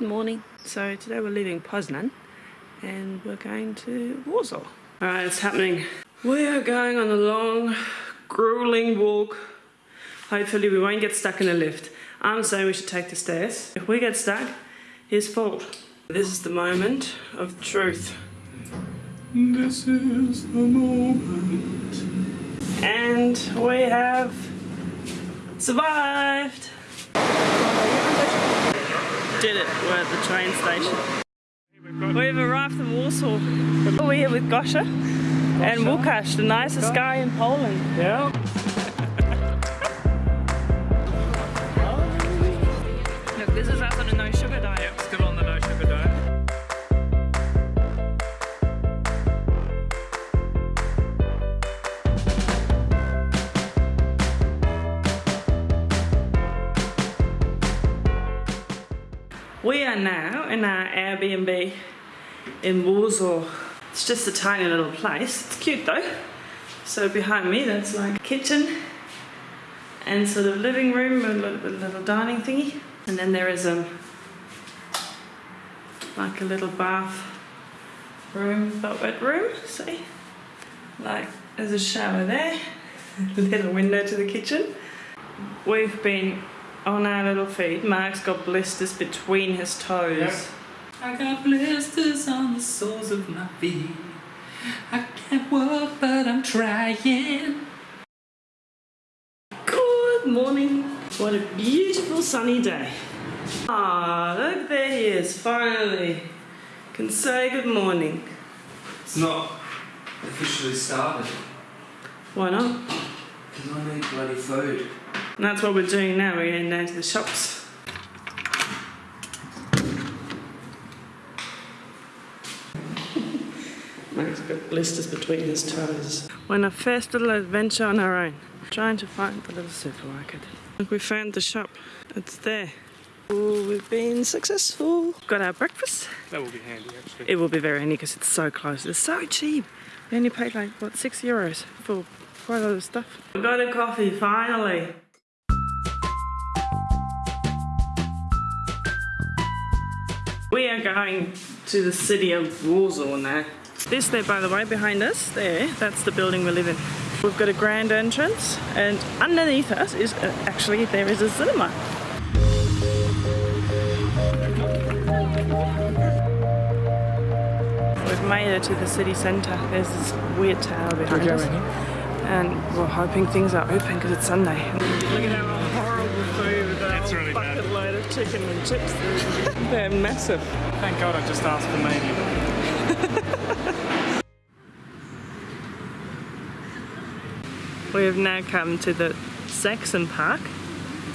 Good morning. So today we're leaving Poznan and we're going to Warsaw. Alright, it's happening. We are going on a long, grueling walk. Hopefully we won't get stuck in a lift. I'm saying we should take the stairs. If we get stuck, his fault. This is the moment of truth. This is the moment. And we have survived. Did it. We're at the train station. We've arrived in Warsaw. We're here with Gosha and Łukasz, the nicest guy in Poland. Yeah. Look, this is us on a no sugar diet. We are now in our Airbnb in Warsaw. It's just a tiny little place. It's cute though. So behind me, that's like a kitchen and sort of living room, a little, little dining thingy. And then there is a like a little bath room, but room. See, like there's a shower there, little window to the kitchen. We've been on our little feet. Mark's got blisters between his toes. Yeah. I got blisters on the soles of my feet. I can't walk, but I'm trying. Good morning. What a beautiful sunny day. Ah, look, there he is, finally. Can say good morning. It's not officially started Why not? because I need bloody food. And that's what we're doing now. We're heading down to the shops. Mark's got blisters between his toes. We're on a first little adventure on our own, trying to find the little supermarket. We found the shop. It's there. Ooh, we've been successful. Got our breakfast. That will be handy actually. It will be very handy because it's so close. It's so cheap. We only paid like, what, six euros for quite a lot of stuff. We got a coffee, finally. We are going to the city of Warsaw now. This there, by the way, behind us, there, that's the building we live in. We've got a grand entrance and underneath us is, uh, actually, there is a cinema. We've made it to the city centre. There's this weird tower behind us. And we're hoping things are open because it's Sunday. Look at our horrible food. That's really bad. Bucket load of chicken and chips. They're massive. Thank God I just asked for medium. We have now come to the Saxon Park,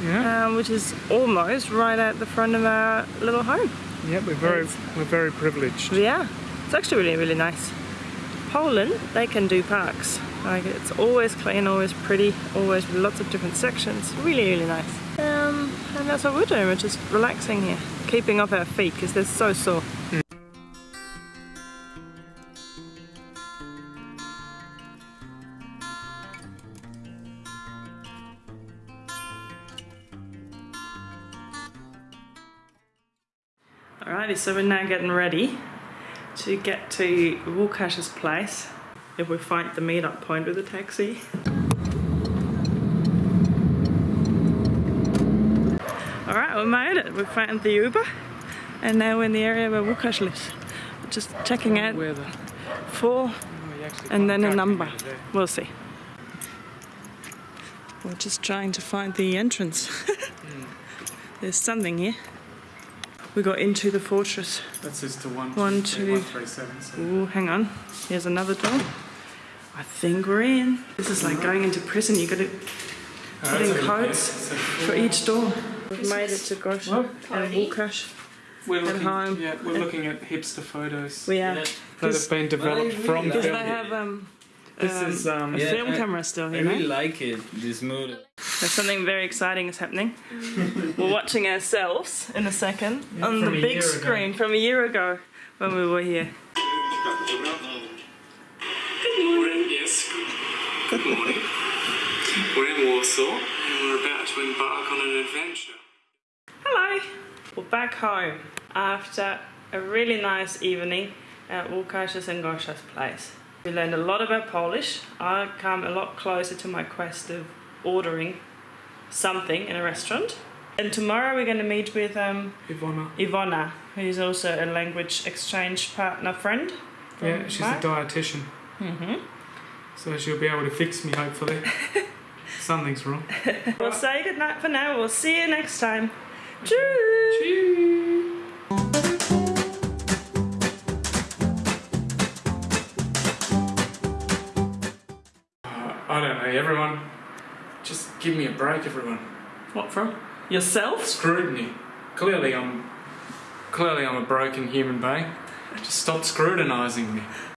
Yeah. um, which is almost right at the front of our little home. Yeah, we're very we're very privileged. Yeah, it's actually really, really nice. Poland, they can do parks. Like it's always clean, always pretty, always with lots of different sections. Really, really nice. And that's what we're doing. We're just relaxing here, keeping off our feet because they're so sore. Alrighty, so we're now getting ready to get to Łukasz's place if we find the meet-up point with a taxi. Alright, we made it. We found the Uber and now we're in the area where Łukasz lives. Just checking out the four oh, and then a number. We'll see. We're just trying to find the entrance. There's something here. We got into the fortress. That says to one, One, two, two. one, three, seven. So Ooh, hang on. Here's another door. I think we're in. This is like going into prison. You got to put in codes for each door. We've made it to Gosh Well, and Łukasz. we're At looking, home. Yeah, we're looking at hipster photos We are. that have been developed from Because they have um, This um, is um, a Yeah, film I- camera still here. I really like it, this mood. There's something very exciting is happening. We're watching ourselves in a second on the big year ago. screen from a year ago when we were here. Good morning. in, yes. Good morning. We're in Warsaw and we're about to embark on an adventure. Hello. We're back home. after a really nice evening at Łukasz's and Gosha's place. We learned a lot about Polish. I come a lot closer to my quest of ordering something in a restaurant. And tomorrow we're going to meet with um, Ivana. Ivona, who's also a language exchange partner friend. Yeah, she's Mark. a dietitian. hmm So she'll be able to fix me, hopefully. Something's wrong. We'll say goodnight for now. We'll see you next time. Cheers. Uh, I don't know, everyone. Just give me a break, everyone. What from? Yourself? Scrutiny. Clearly, I'm. Clearly, I'm a broken human being. Just stop scrutinizing me.